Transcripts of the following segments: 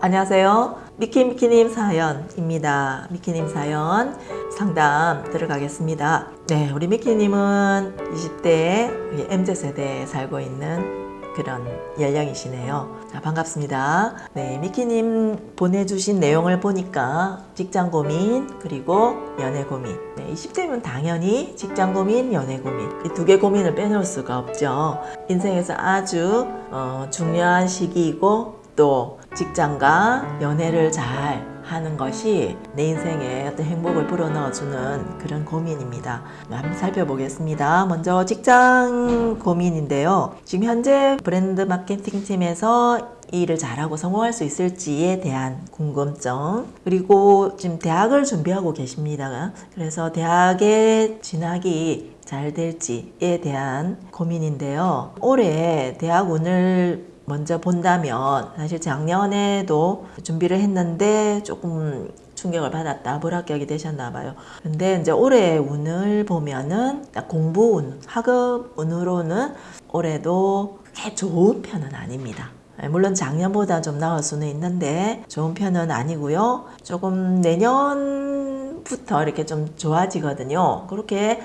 안녕하세요. 미키미키님 사연입니다. 미키님 사연 상담 들어가겠습니다. 네, 우리 미키님은 20대 MZ세대에 살고 있는 그런 연령이시네요. 자, 반갑습니다. 네, 미키님 보내주신 내용을 보니까 직장 고민, 그리고 연애 고민. 네, 20대면 당연히 직장 고민, 연애 고민. 이 두 개 고민을 빼놓을 수가 없죠. 인생에서 아주 어, 중요한 시기이고 또 직장과 연애를 잘 하는 것이 내 인생에 어떤 행복을 불어넣어주는 그런 고민입니다. 한번 살펴보겠습니다. 먼저 직장 고민인데요. 지금 현재 브랜드 마케팅 팀에서 이 일을 잘하고 성공할 수 있을지에 대한 궁금증 그리고 지금 대학을 준비하고 계십니다. 그래서 대학에 진학이 잘 될지에 대한 고민인데요. 올해 대학 운을 먼저 본다면 사실 작년에도 준비를 했는데 조금 충격을 받았다 불합격이 되셨나 봐요. 근데 이제 올해 운을 보면은 공부 운 학업 운으로는 올해도 그렇게 좋은 편은 아닙니다. 물론 작년보다 좀 나을 수는 있는데 좋은 편은 아니고요. 조금 내년부터 이렇게 좀 좋아지거든요. 그렇게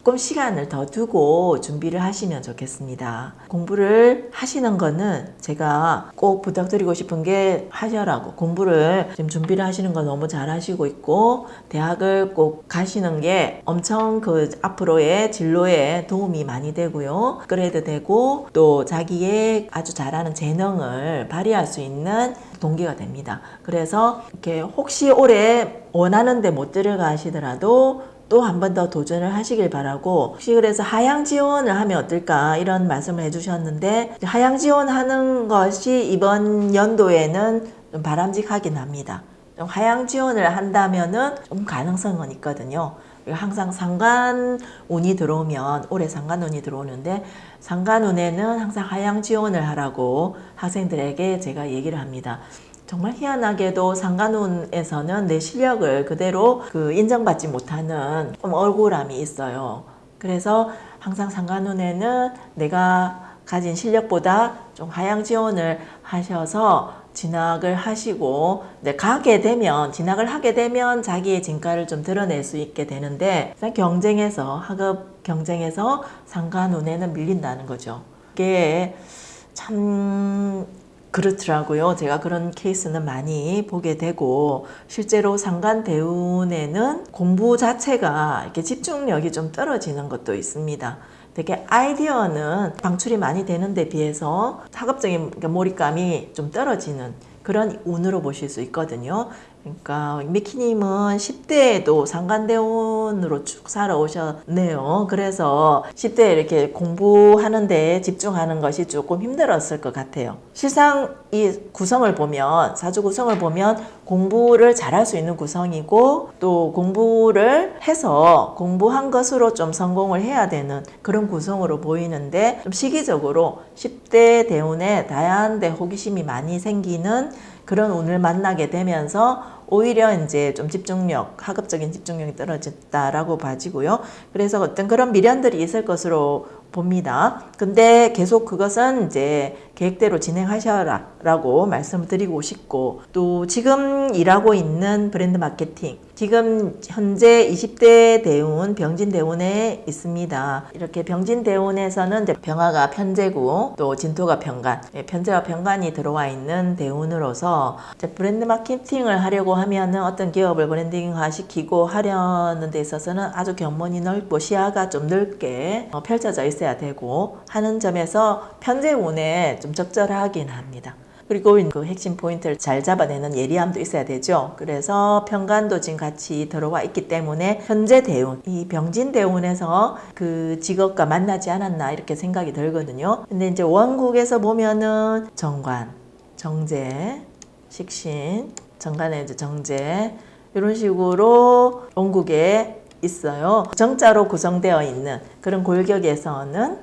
조금 시간을 더 두고 준비를 하시면 좋겠습니다. 공부를 하시는 거는 제가 꼭 부탁드리고 싶은 게 하셔라고 공부를 지금 준비를 하시는 거 너무 잘 하시고 있고 대학을 꼭 가시는 게 엄청 그 앞으로의 진로에 도움이 많이 되고요. 그래도 되고 또 자기의 아주 잘하는 재능을 발휘할 수 있는 동기가 됩니다. 그래서 이렇게 혹시 올해 원하는데 못 들어가시더라도 또 한 번 더 도전을 하시길 바라고 혹시 그래서 하향 지원을 하면 어떨까 이런 말씀을 해주셨는데 하향 지원하는 것이 이번 연도에는 좀 바람직하긴 합니다. 좀 하향 지원을 한다면은 좀 가능성은 있거든요. 항상 상관운이 들어오면 올해 상관운이 들어오는데 상관운에는 항상 하향 지원을 하라고 학생들에게 제가 얘기를 합니다. 정말 희한하게도 상관운에서는 내 실력을 그대로 그 인정받지 못하는 좀 억울함이 있어요. 그래서 항상 상관운에는 내가 가진 실력보다 좀 하향 지원을 하셔서 진학을 하시고 네, 가게 되면 진학을 하게 되면 자기의 진가를 좀 드러낼 수 있게 되는데 경쟁에서 학업 경쟁에서 상관운에는 밀린다는 거죠. 그게 참 그렇더라고요. 제가 그런 케이스는 많이 보게 되고 실제로 상관 대운에는 공부 자체가 이렇게 집중력이 좀 떨어지는 것도 있습니다. 되게 아이디어는 방출이 많이 되는데 비해서 학업적인 몰입감이 좀 떨어지는 그런 운으로 보실 수 있거든요. 그러니까 미키님은 10대에도 상관대원으로 쭉 살아오셨네요. 그래서 10대에 이렇게 공부하는 데 집중하는 것이 조금 힘들었을 것 같아요. 실상 이 구성을 보면 사주 구성을 보면 공부를 잘할 수 있는 구성이고 또 공부를 해서 공부한 것으로 좀 성공을 해야 되는 그런 구성으로 보이는데 좀 시기적으로 10대 대운에 다양한 데 호기심이 많이 생기는 그런 운을 만나게 되면서 오히려 이제 좀 집중력, 학업적인 집중력이 떨어졌다라고 봐지고요. 그래서 어떤 그런 미련들이 있을 것으로 봅니다. 근데 계속 그것은 이제 계획대로 진행하셔라 라고 말씀을 드리고 싶고 또 지금 일하고 있는 브랜드 마케팅 지금 현재 20대 대운 병진 대운에 있습니다. 이렇게 병진 대운에서는 병화가 편제고 또 진토가 병간 예, 편제와 병간이 들어와 있는 대운으로서 브랜드 마케팅을 하려고 하면 어떤 기업을 브랜딩화 시키고 하려는 데 있어서는 아주 견문이 넓고 시야가 좀 넓게 어, 펼쳐져 있어야 되고 하는 점에서 편제운에 좀 적절하긴 합니다. 그리고 그 핵심 포인트를 잘 잡아내는 예리함도 있어야 되죠. 그래서 평간도 지금 같이 들어와 있기 때문에 현재 대운, 이 병진 대운에서 그 직업과 만나지 않았나 이렇게 생각이 들거든요. 근데 이제 원국에서 보면은 정관, 정제, 식신, 정관에 이제 정제 이런 식으로 원국에 있어요. 정자로 구성되어 있는 그런 골격에서는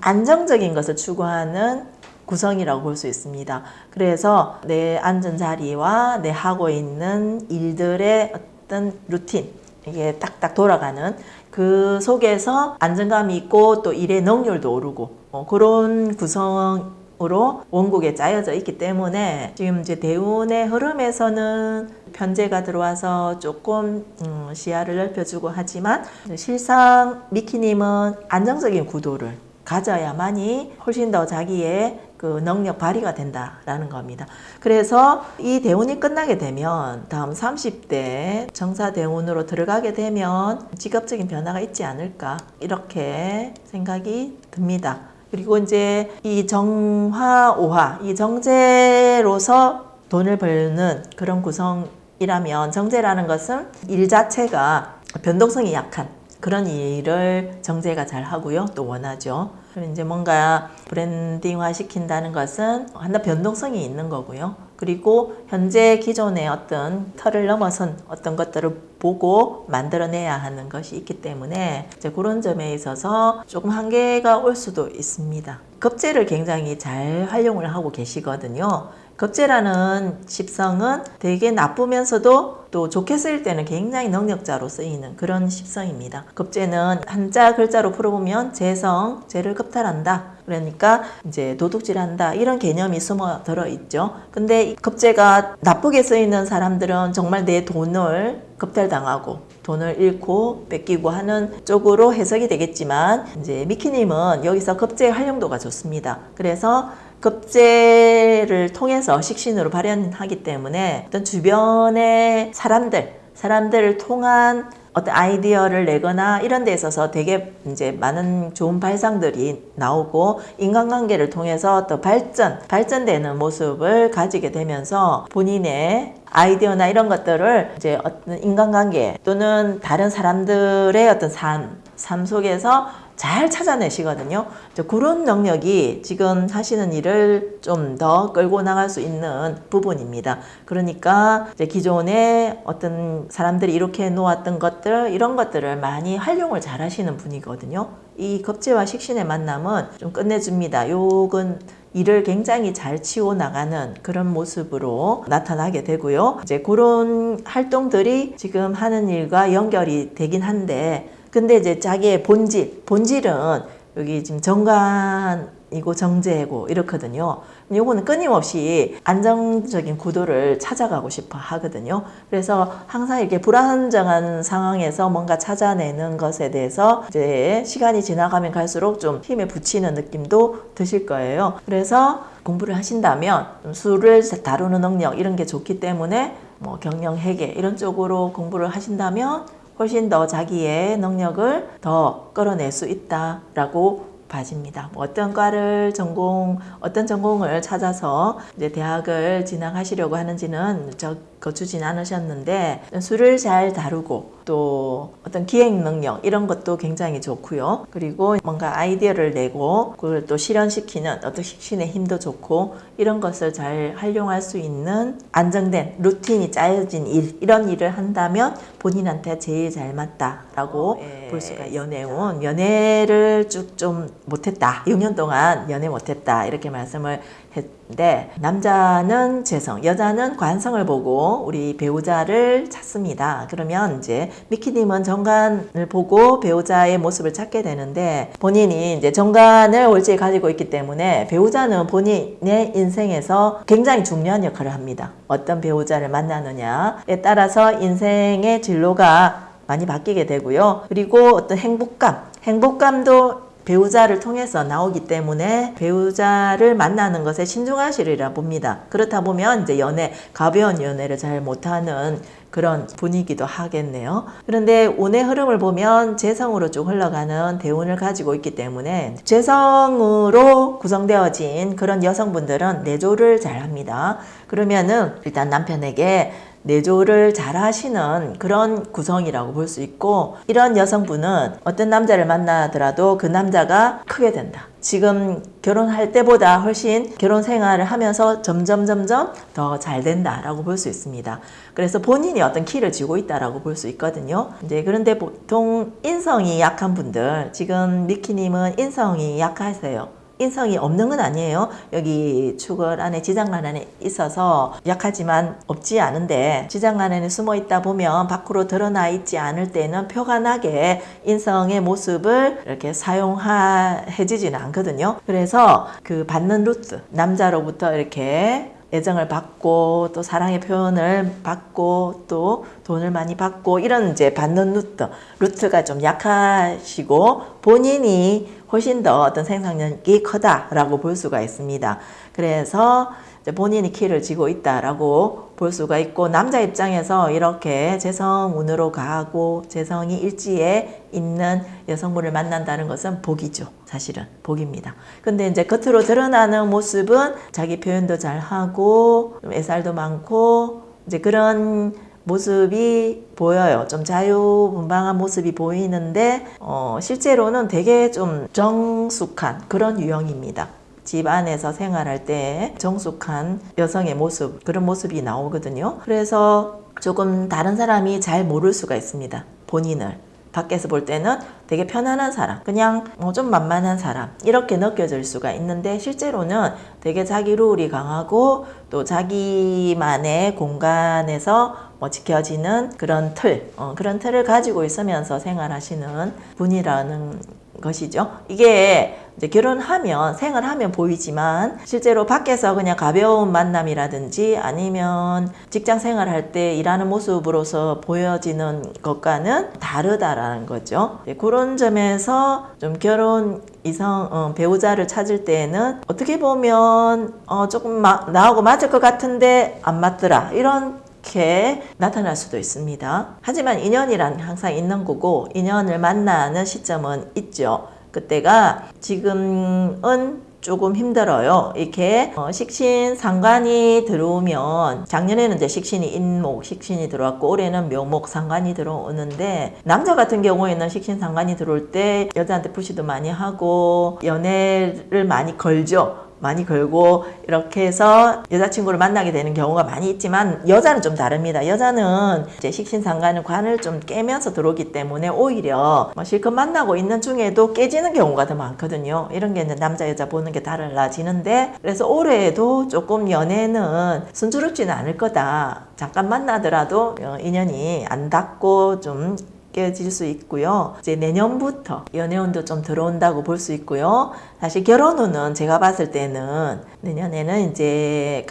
안정적인 것을 추구하는 구성이라고 볼 수 있습니다. 그래서 내 앉은 자리와 내 하고 있는 일들의 어떤 루틴 이게 딱딱 돌아가는 그 속에서 안정감이 있고 또 일의 능률도 오르고 어, 그런 구성으로 으로 원국에 짜여져 있기 때문에 지금 이제 대운의 흐름에서는 편제가 들어와서 조금 음, 시야를 넓혀주고 하지만 실상 미키님은 안정적인 구도를 가져야만이 훨씬 더 자기의 그 능력 발휘가 된다라는 겁니다. 그래서 이 대운이 끝나게 되면 다음 30대 정사 대운으로 들어가게 되면 직업적인 변화가 있지 않을까 이렇게 생각이 듭니다. 그리고 이제 이 정화 오화 이 정제로서 돈을 벌는 그런 구성이라면 정제라는 것은 일 자체가 변동성이 약한 그런 일을 정제가 잘 하고요. 또 원하죠. 그럼 이제 뭔가 브랜딩화 시킨다는 것은 하나 변동성이 있는 거고요. 그리고 현재 기존의 어떤 틀을 넘어선 어떤 것들을 보고 만들어내야 하는 것이 있기 때문에 이제 그런 점에 있어서 조금 한계가 올 수도 있습니다. 급제를 굉장히 잘 활용을 하고 계시거든요. 급제라는 십성은 되게 나쁘면서도 또 좋게 쓰일 때는 굉장히 능력자로 쓰이는 그런 십성입니다. 급제는 한자 글자로 풀어보면 재성, 재를 급탈한다. 그러니까 이제 도둑질한다 이런 개념이 숨어 들어 있죠. 근데 이 급제가 나쁘게 쓰이는 사람들은 정말 내 돈을 급탈당하고 돈을 잃고 뺏기고 하는 쪽으로 해석이 되겠지만 이제 미키님은 여기서 급제의 활용도가 좋습니다. 그래서 급제를 통해서 식신으로 발현하기 때문에 어떤 주변의 사람들, 사람들을 통한 어떤 아이디어를 내거나 이런 데 있어서 되게 이제 많은 좋은 발상들이 나오고 인간관계를 통해서 또 발전, 발전되는 모습을 가지게 되면서 본인의 아이디어나 이런 것들을 이제 어떤 인간관계 또는 다른 사람들의 어떤 삶, 삶 속에서 잘 찾아내시거든요. 그런 능력이 지금 하시는 일을 좀 더 끌고 나갈 수 있는 부분입니다. 그러니까 이제 기존에 어떤 사람들이 이렇게 놓았던 것들 이런 것들을 많이 활용을 잘 하시는 분이거든요. 이 겁제와 식신의 만남은 좀 끝내줍니다. 요건 일을 굉장히 잘 치워 나가는 그런 모습으로 나타나게 되고요. 이제 그런 활동들이 지금 하는 일과 연결이 되긴 한데 근데 이제 자기의 본질, 본질은 여기 지금 정관이고 정제고 이렇거든요. 요거는 끊임없이 안정적인 구도를 찾아가고 싶어 하거든요. 그래서 항상 이렇게 불안정한 상황에서 뭔가 찾아내는 것에 대해서 이제 시간이 지나가면 갈수록 좀 힘에 붙이는 느낌도 드실 거예요. 그래서 공부를 하신다면 수를 다루는 능력 이런 게 좋기 때문에 뭐 경영 회계 이런 쪽으로 공부를 하신다면 훨씬 더 자기의 능력을 더 끌어낼 수 있다라고 봐집니다. 뭐 어떤 과를 전공, 어떤 전공을 찾아서 이제 대학을 진학하시려고 하는지는 저 거주진 않으셨는데 술을 잘 다루고 또 어떤 기획 능력 이런 것도 굉장히 좋고요. 그리고 뭔가 아이디어를 내고 그걸 또 실현시키는 어떤 식신의 힘도 좋고 이런 것을 잘 활용할 수 있는 안정된 루틴이 짜여진 일 이런 일을 한다면 본인한테 제일 잘 맞다라고 예. 볼 수가 연애운 연애를 쭉 좀 못했다 6년 동안 연애 못했다 이렇게 말씀을 했 는데 남자는 재성 여자는 관성을 보고 우리 배우자를 찾습니다 그러면 이제 미키님은 정관을 보고 배우자의 모습을 찾게 되는데 본인이 이제 정관을 올지에 가지고 있기 때문에 배우자는 본인의 인생에서 굉장히 중요한 역할을 합니다 어떤 배우자를 만나느냐에 따라서 인생의 진로가 많이 바뀌게 되고요. 그리고 어떤 행복감, 행복감도 배우자를 통해서 나오기 때문에 배우자를 만나는 것에 신중하시리라 봅니다. 그렇다 보면 이제 연애, 가벼운 연애를 잘 못하는 그런 분위기도 하겠네요. 그런데 운의 흐름을 보면 재성으로 쭉 흘러가는 대운을 가지고 있기 때문에 재성으로 구성되어진 그런 여성분들은 내조를 잘 합니다. 그러면은 일단 남편에게 내조를 잘 하시는 그런 구성이라고 볼 수 있고 이런 여성분은 어떤 남자를 만나더라도 그 남자가 크게 된다. 지금 결혼할 때보다 훨씬 결혼 생활을 하면서 점점 점점 더 잘 된다라고 볼 수 있습니다. 그래서 본인이 어떤 키를 쥐고 있다라고 볼 수 있거든요. 이제 그런데 보통 인성이 약한 분들 지금 미키님은 인성이 약하세요. 인성이 없는 건 아니에요. 여기 축을 안에 지장란 안에 있어서 약하지만 없지 않은데 지장란 안에 숨어 있다 보면 밖으로 드러나 있지 않을 때는 표가 나게 인성의 모습을 이렇게 사용해지지는 않거든요. 그래서 그 받는 루트 남자로부터 이렇게 애정을 받고 또 사랑의 표현을 받고 또 돈을 많이 받고 이런 이제 받는 루트 루트가 좀 약하시고 본인이 훨씬 더 어떤 생산력이 크다라고 볼 수가 있습니다. 그래서 본인이 키를 쥐고 있다라고 볼 수가 있고 남자 입장에서 이렇게 재성운으로 가고 재성이 일지에 있는 여성분을 만난다는 것은 복이죠. 사실은 복입니다. 근데 이제 겉으로 드러나는 모습은 자기 표현도 잘 하고 좀 애살도 많고 이제 그런 모습이 보여요. 좀 자유분방한 모습이 보이는데 어, 실제로는 되게 좀 정숙한 그런 유형입니다. 집 안에서 생활할 때 정숙한 여성의 모습 그런 모습이 나오거든요. 그래서 조금 다른 사람이 잘 모를 수가 있습니다. 본인을 밖에서 볼 때는 되게 편안한 사람, 그냥 뭐 좀 만만한 사람 이렇게 느껴질 수가 있는데 실제로는 되게 자기 룰이 강하고 또 자기만의 공간에서 뭐 지켜지는 그런 틀, 어, 그런 틀을 가지고 있으면서 생활하시는 분이라는 것이죠. 이게 이제 결혼하면 생활하면 보이지만 실제로 밖에서 그냥 가벼운 만남이라든지 아니면 직장 생활할 때 일하는 모습으로서 보여지는 것과는 다르다라는 거죠. 네, 그런 점에서 좀 결혼 이성 어, 배우자를 찾을 때에는 어떻게 보면 어, 조금 마, 나하고 맞을 것 같은데 안 맞더라 이런 이렇게 나타날 수도 있습니다. 하지만 인연이란 항상 있는 거고 인연을 만나는 시점은 있죠. 그때가 지금은 조금 힘들어요. 이렇게 어, 식신 상관이 들어오면 작년에는 이제 식신이 인목, 식신이 들어왔고 올해는 묘목 상관이 들어오는데 남자 같은 경우에는 식신 상관이 들어올 때 여자한테 푸시도 많이 하고 연애를 많이 걸죠. 많이 걸고 이렇게 해서 여자친구를 만나게 되는 경우가 많이 있지만 여자는 좀 다릅니다. 여자는 이제 식신상관을 관을 좀 깨면서 들어오기 때문에 오히려 뭐 실컷 만나고 있는 중에도 깨지는 경우가 더 많거든요. 이런 게 이제 남자 여자 보는 게 달라지는데 그래서 올해에도 조금 연애는 순조롭지는 않을 거다. 잠깐 만나더라도 어, 인연이 안 닿고 좀 깨질 수 있고요. 이제 내년부터 연애운도 좀 들어온다고 볼 수 있고요. 사실 결혼운은 제가 봤을 때는 내년에는 이제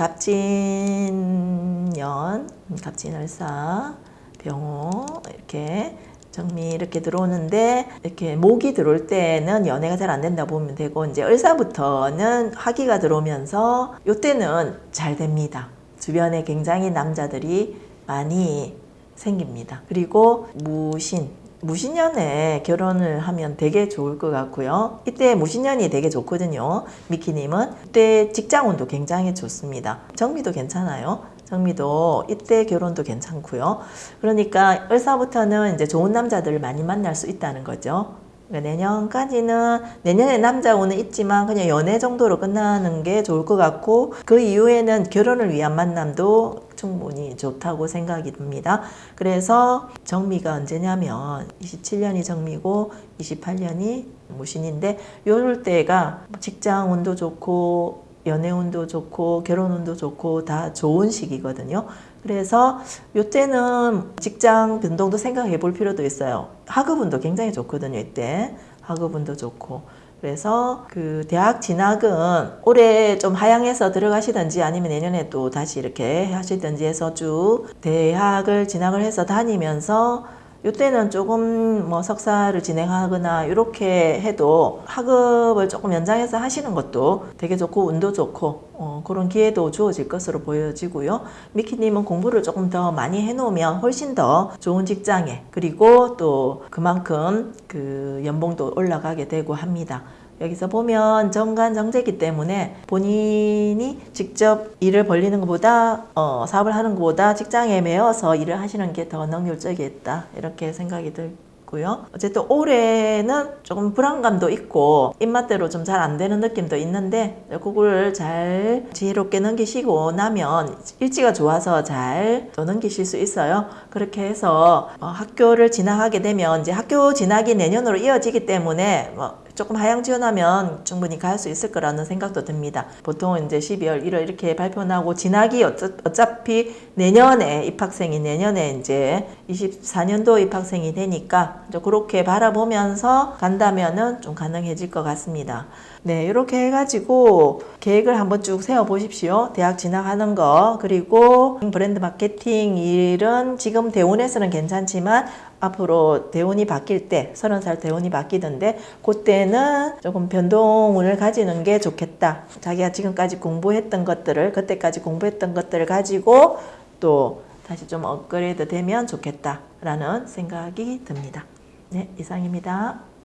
갑진년, 갑진을사, 병호 이렇게 정미 이렇게 들어오는데 이렇게 목이 들어올 때는 연애가 잘 안 된다 보면 되고 이제 을사부터는 화기가 들어오면서 이때는 잘 됩니다. 주변에 굉장히 남자들이 많이 생깁니다. 그리고 무신, 무신년에 결혼을 하면 되게 좋을 것 같고요. 이때 무신년이 되게 좋거든요. 미키님은 이때 직장운도 굉장히 좋습니다. 정미도 괜찮아요. 정미도 이때 결혼도 괜찮고요. 그러니까 을사부터는 이제 좋은 남자들을 많이 만날 수 있다는 거죠. 그러니까 내년까지는 내년에 남자 운은 있지만 그냥 연애 정도로 끝나는 게 좋을 것 같고 그 이후에는 결혼을 위한 만남도 충분히 좋다고 생각이 듭니다. 그래서 정미가 언제냐면 27년이 정미고 28년이 무신인데 요럴 때가 직장 운도 좋고 연애 운도 좋고 결혼 운도 좋고 다 좋은 시기거든요. 그래서 요때는 직장 변동도 생각해 볼 필요도 있어요. 학업운도 굉장히 좋거든요. 이때 학업운도 좋고 그래서 그 대학 진학은 올해 좀 하향해서 들어가시든지 아니면 내년에 또 다시 이렇게 하시든지 해서 쭉 대학을 진학을 해서 다니면서 이때는 조금 뭐 석사를 진행하거나 이렇게 해도 학업을 조금 연장해서 하시는 것도 되게 좋고 운도 좋고 어, 그런 기회도 주어질 것으로 보여지고요. 미키님은 공부를 조금 더 많이 해놓으면 훨씬 더 좋은 직장에 그리고 또 그만큼 그 연봉도 올라가게 되고 합니다. 여기서 보면 정관정제기 때문에 본인이 직접 일을 벌리는 것보다 어, 사업을 하는 것보다 직장에 매여서 일을 하시는 게 더 능률적이겠다 이렇게 생각이 들고요. 어쨌든 올해는 조금 불안감도 있고 입맛대로 좀 잘 안 되는 느낌도 있는데 그걸 잘 지혜롭게 넘기시고 나면 일지가 좋아서 잘 또 넘기실 수 있어요. 그렇게 해서 어, 학교를 진학하게 되면 이제 학교 진학이 내년으로 이어지기 때문에 뭐 조금 하향 지원하면 충분히 갈 수 있을 거라는 생각도 듭니다. 보통은 이제 12월 1월 이렇게 발표 나고 진학이 어차, 어차피 내년에 입학생이 내년에 이제 24년도 입학생이 되니까 그렇게 바라보면서 간다면은 좀 가능해질 것 같습니다. 네, 이렇게 해가지고 계획을 한번 쭉 세워 보십시오. 대학 진학하는 거 그리고 브랜드 마케팅 일은 지금 대원에서는 괜찮지만 앞으로 대원이 바뀔 때 서른 살 대원이 바뀌던데 그때는 조금 변동을 가지는 게 좋겠다. 자기가 지금까지 공부했던 것들을 그때까지 공부했던 것들을 가지고 또 다시 좀 업그레이드 되면 좋겠다 라는 생각이 듭니다. 네, 이상입니다.